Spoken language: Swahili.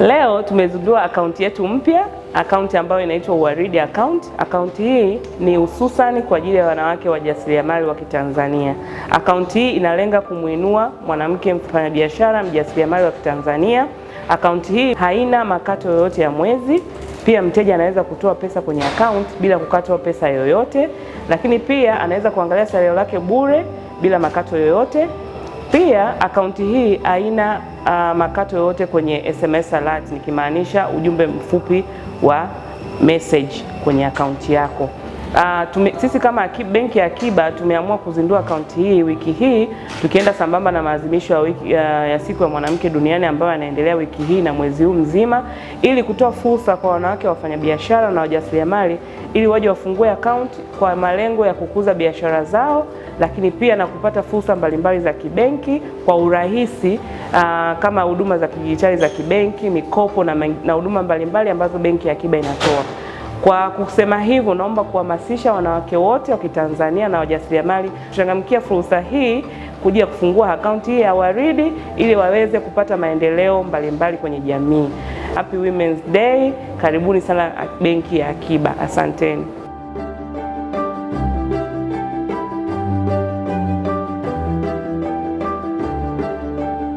Leo tumezindua akaunti yetu mpya, akaunti ambayo inaitwa Uwaridi account. Akaunti hii ni hususani kwa ajili ya wanawake wajasiriamali wa Kitanzania. Akaunti hii inalenga kumuinua mwanamke mfanyabiashara mjasiriamali wa Kitanzania. Akaunti hii haina makato yoyote ya mwezi. Pia mteja anaweza kutoa pesa kwenye akaunti bila kukatwa pesa yoyote, lakini pia anaweza kuangalia salio lake bure bila makato yoyote. Pia akaunti hii haina uh, makato yoyote kwenye SMS alert, nikimaanisha ujumbe mfupi wa message kwenye akaunti yako. Uh, tume, sisi kama benki ya Akiba tumeamua kuzindua akaunti hii wiki hii tukienda sambamba na maadhimisho ya, ya, ya siku ya mwanamke duniani ambayo yanaendelea wiki hii na mwezi huu mzima, ili kutoa fursa kwa wanawake wafanyabiashara na wajasiriamali ili waje wafungue akaunti kwa malengo ya kukuza biashara zao, lakini pia na kupata fursa mbalimbali za kibenki kwa urahisi uh, kama huduma za kidijitali za kibenki, mikopo na huduma mbalimbali ambazo benki ya Akiba inatoa. Kwa kusema hivyo, naomba kuhamasisha wanawake wote wa Kitanzania na wajasiriamali kuchangamkia fursa hii kuja kufungua akaunti hii ya Waridi ili waweze kupata maendeleo mbalimbali mbali kwenye jamii. Happy Women's Day. Karibuni sana benki ya Akiba. Asanteni.